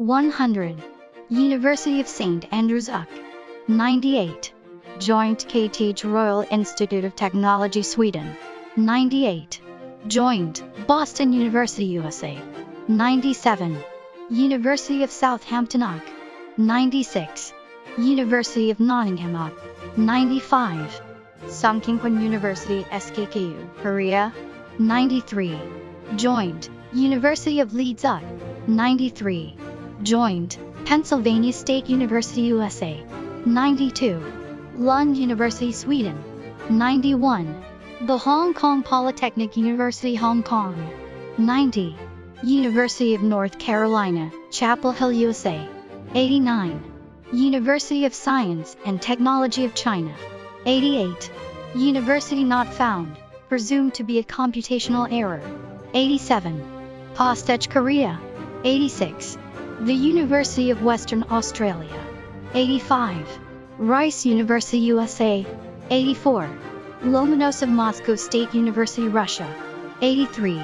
100. University of St. Andrews UC. 98. Joint KTH Royal Institute of Technology Sweden. 98. Joint Boston University USA. 97. University of Southampton UC. 96. University of Nottingham UC. 95. Sungkyunkwan University SKKU, Korea. 93. Joint University of Leeds UC. 93. Joint Pennsylvania State University USA. 92. Lund University Sweden. 91. The Hong Kong Polytechnic University Hong Kong. 90. University of North Carolina, Chapel Hill USA. 89. University of Science and Technology of China. 88. University not found, presumed to be a computational error. 87. Postech Korea. 86. The University of Western Australia. 85. Rice University USA. 84. Lomonosov Moscow State University Russia. 83.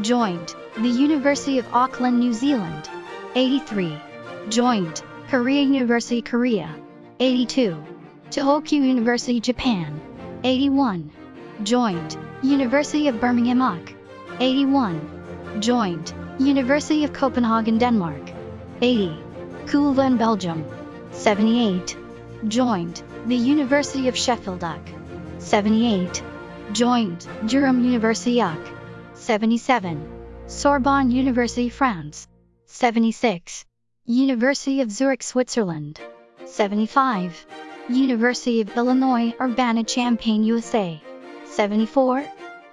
Joint, the University of Auckland, New Zealand. 83. Joint, Korea University Korea. 82. Tohoku University Japan. 81. Joint, University of Birmingham UC. 81. Joint, University of Copenhagen Denmark. 80. Leuven Belgium. 78. Joined the University of Sheffield UC. 78. Joined Durham University UC. 77. Sorbonne University France. 76. University of Zurich Switzerland. 75. University of Illinois Urbana-Champaign USA. 74.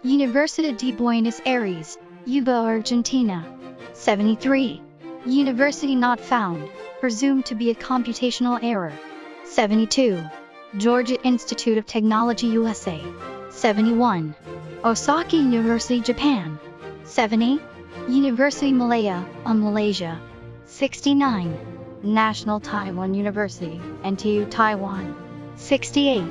Universidad de Buenos Aires, UBA, Argentina. 73. University not found, presumed to be a computational error. 72. Georgia Institute of Technology USA. 71. Osaka University Japan. 70. University Malaya, of Malaysia. 69. National Taiwan University, NTU Taiwan. 68.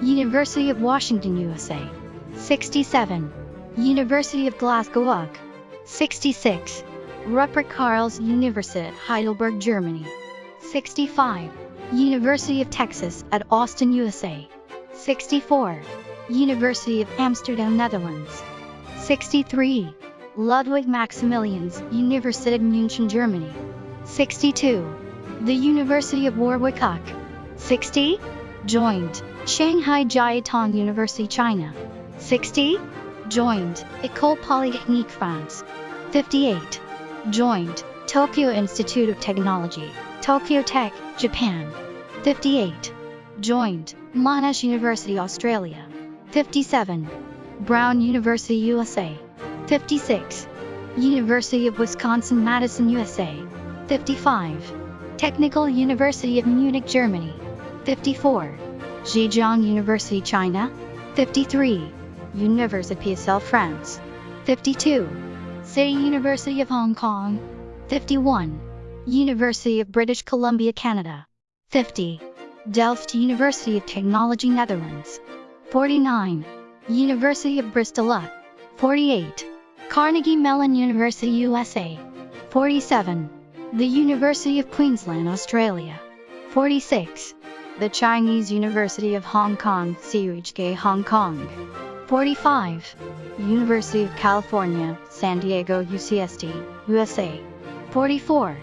University of Washington USA. 67. University of Glasgow UG. 66. Ruprecht Karls Universität Heidelberg Germany. 65. University of Texas at Austin USA. 64. University of Amsterdam Netherlands. 63. Ludwig Maximilians Universität München Germany. 62. The University of Warwick UC. 60. Joined Shanghai Jiao Tong University China. 60. Joined École Polytechnique France. 58. Joined Tokyo Institute of Technology, Tokyo Tech, Japan. 58. Joined Monash University Australia. 57. Brown University USA. 56. University of Wisconsin Madison USA. 55. Technical University of Munich Germany. 54. Zhejiang University China. 53. Université PSL France. 52. City University of Hong Kong. 51. University of British Columbia Canada. 50. Delft University of Technology Netherlands. 49. University of Bristol UC. 48. Carnegie Mellon University USA. 47. The University of Queensland Australia. 46. The Chinese University of Hong Kong CUHK Hong Kong. 45. University of California, San Diego UCSD, USA. 44.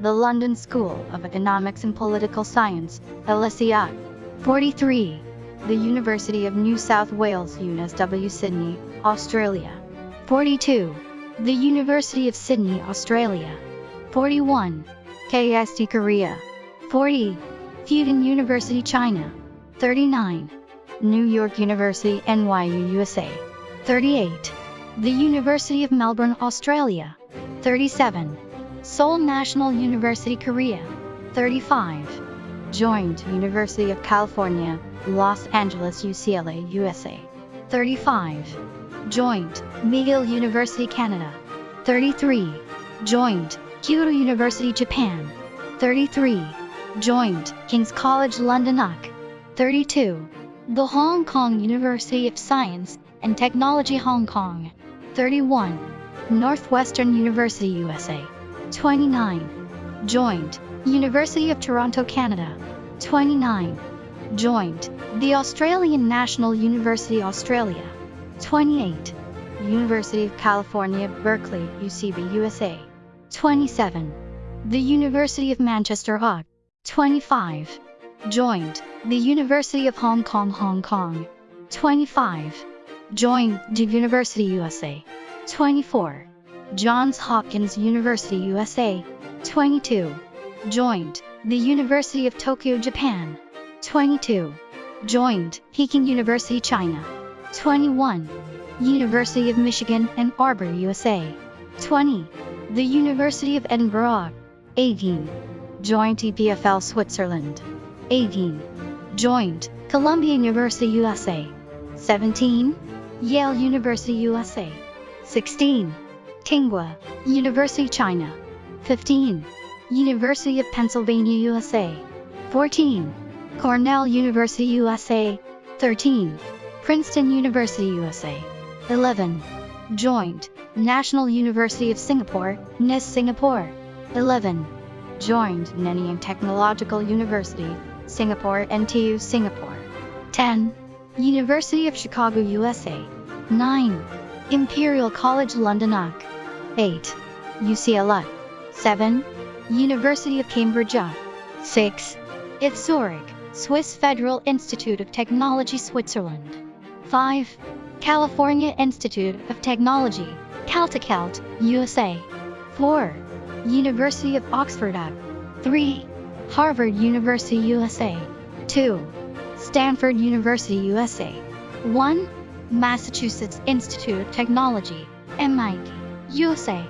The London School of Economics and Political Science, LSEI. 43. The University of New South Wales UNSW Sydney, Australia. 42. The University of Sydney, Australia. 41. KAIST Korea. 40. Fudan University, China. 39. New York University, NYU, USA. 38. The University of Melbourne, Australia. 37. Seoul National University, Korea. 35. Joined University of California, Los Angeles, UCLA, USA. 35. Joined McGill University, Canada. 33. Joined Kyoto University, Japan. 33. Joined King's College London UK. 32. The Hong Kong University of Science and Technology Hong Kong. 31. Northwestern University USA. 29. Joint. University of Toronto, Canada. 29. Joint. The Australian National University, Australia. 28. University of California, Berkeley, UCB, USA. 27. The University of Manchester, Hog. 25. Joined. The University of Hong Kong, Hong Kong. 25. Joined the University USA. 24. Johns Hopkins University USA. 22. Joined the University of Tokyo, Japan. 22. Joined Peking University, China. 21. University of Michigan, Ann Arbor, USA. 20. The University of Edinburgh. 18. Joined EPFL Switzerland. 18. Joined Columbia University, USA. 17. Yale University, USA. 16. Tsinghua University, China. 15. University of Pennsylvania, USA. 14. Cornell University, USA. 13. Princeton University, USA. 11. Joined National University of Singapore, NUS Singapore. 11. Joined Nanyang Technological University, Singapore, NTU Singapore. 10. University of Chicago, USA. 9. Imperial College London UC. 8. UCLA. 7. University of Cambridge UC. 6. ETH Zurich, Swiss Federal Institute of Technology Switzerland. 5. California Institute of Technology, Caltech, USA. 4. University of Oxford UC. 3. Harvard University USA. 2. Stanford University USA. 1. Massachusetts Institute of Technology, MIT, USA.